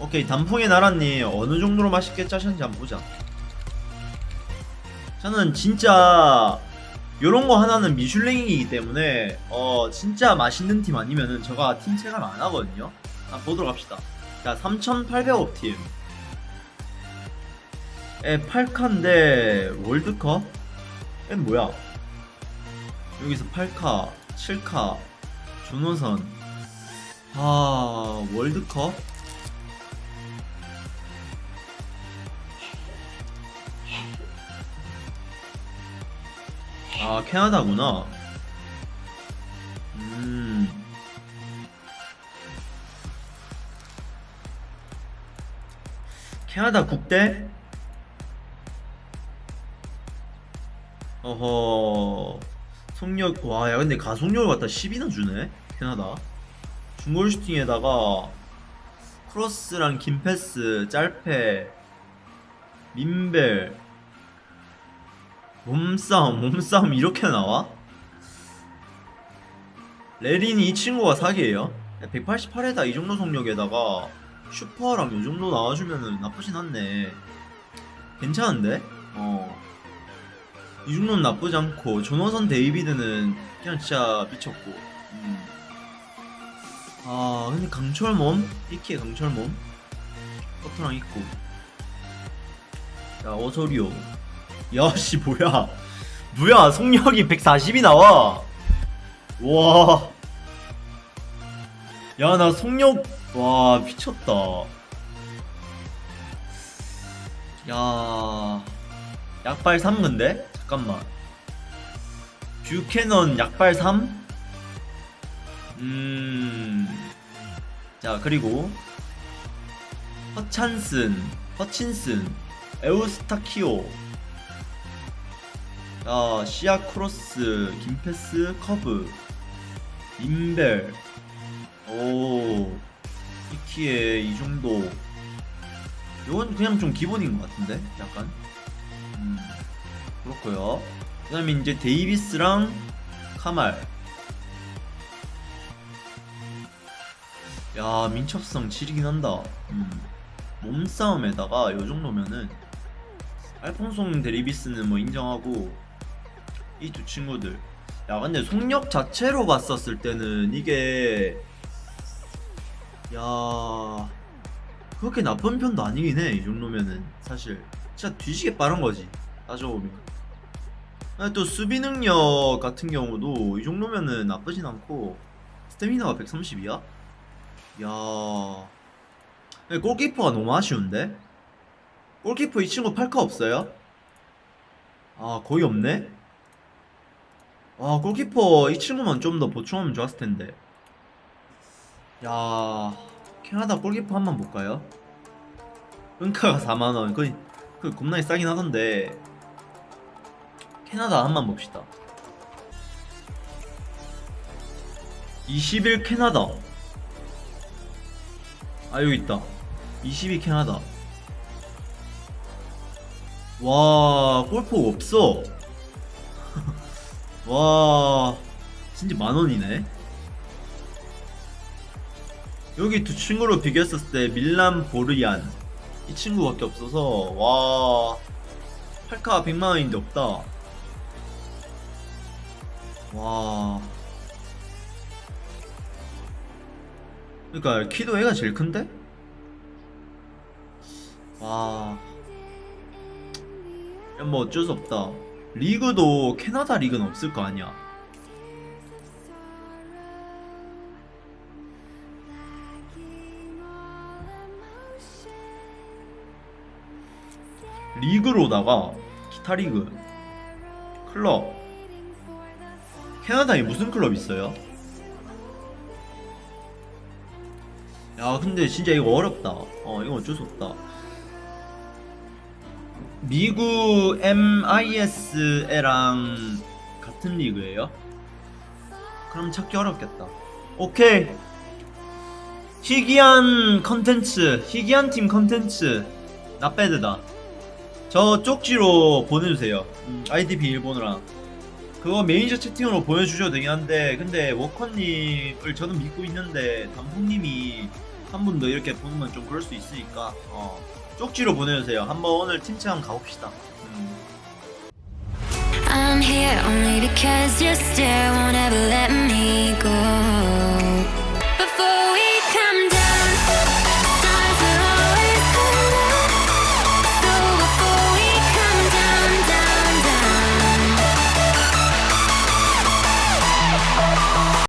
오케이 단풍의 나라님 어느 정도로 맛있게 짜셨는지 한번 보자. 저는 진짜 요런 거 하나는 미슐랭이기 때문에 어 진짜 맛있는 팀 아니면은 제가 팀 체감 안 하거든요. 한번 보도록 합시다. 자 3,800억 팀. 에 8카인데 월드컵? 에 뭐야? 여기서 8카, 7카, 준호선. 아 월드컵? 아 캐나다구나. 음. 캐나다 국대? 어허. 속력 와, 야 근데 가속력을 갖다 10이나 주네. 캐나다. 중골 슈팅에다가 크로스랑 긴 패스, 짤패, 민벨, 몸싸움, 몸싸움 이렇게 나와? 레린이 이 친구가 사기예요. 188에다 이 정도 속력에다가 슈퍼랑 요 정도 나와주면은 나쁘진 않네. 괜찮은데? 어. 이 정도는 나쁘지 않고 조노선 데이비드는 그냥 진짜 미쳤고. 음. 아 근데 강철 몸? 이키의 강철 몸? 커트랑 있고. 자 어서리오. 야씨 뭐야. 뭐야 속력이 140이 나와. 와. 야 나 속력 와 미쳤다. 야. 약발 3 근데? 잠깐만. 뷰캐넌 약발 3? 음 자 그리고 허찬슨 허친슨 에우스타키오 자, 시야 크로스, 긴 패스, 커브, 인벨, 오, 이키에 이 정도. 이건 그냥 좀 기본인 것 같은데, 약간. 음, 그렇고요. 그 다음에 이제 데이비스랑 카말. 야, 민첩성 지리긴 한다. 음, 몸싸움에다가 요 정도면은 알폰송 데리비스는 뭐 인정하고 이 두 친구들 야 근데 속력 자체로 봤었을 때는 이게 야 그렇게 나쁜 편도 아니긴 해 이 정도면은 사실 진짜 뒤지게 빠른 거지 따져보면 근데 또 수비 능력 같은 경우도 이 정도면은 나쁘진 않고 스태미나가 130이야? 야 골키퍼가 너무 아쉬운데? 골키퍼 이 친구 팔카 없어요? 아 거의 없네? 아 골키퍼 이 친구만 좀 더 보충하면 좋았을 텐데. 야 캐나다 골키퍼 한 번 볼까요? 은카가 4만원. 거의 그 겁나게 싸긴 하던데. 캐나다 한 번 봅시다. 21 캐나다. 아 여기 있다. 22 캐나다. 와 골프 없어 와 진짜 만원이네 여기 두 친구로 비교했을 때 밀란 보르얀 이 친구밖에 없어서 와 8카 100만원인데 없다 와 그러니까 키도 애가 제일 큰데? 와 야, 뭐 어쩔 수 없다. 리그도 캐나다 리그는 없을 거 아니야. 리그로다가 기타 리그 클럽 캐나다에 무슨 클럽 있어요? 야 근데 진짜 이거 어렵다 어 이거 어쩔 수 없다 미국 MISL랑 같은 리그예요? 그럼 찾기 어렵겠다. 오케이. 희귀한 컨텐츠, 희귀한 팀 컨텐츠, 나배드다. 저 쪽지로 보내주세요. 음, 아이디 비밀번호랑. 그거 매니저 채팅으로 보내주셔도 되긴 한데, 근데 워커님을 저는 믿고 있는데, 단풍님이 한 분 더 이렇게 보면 좀 그럴 수 있으니까 어, 쪽지로 보내주세요. 한번 오늘 한번 가봅시다. 음.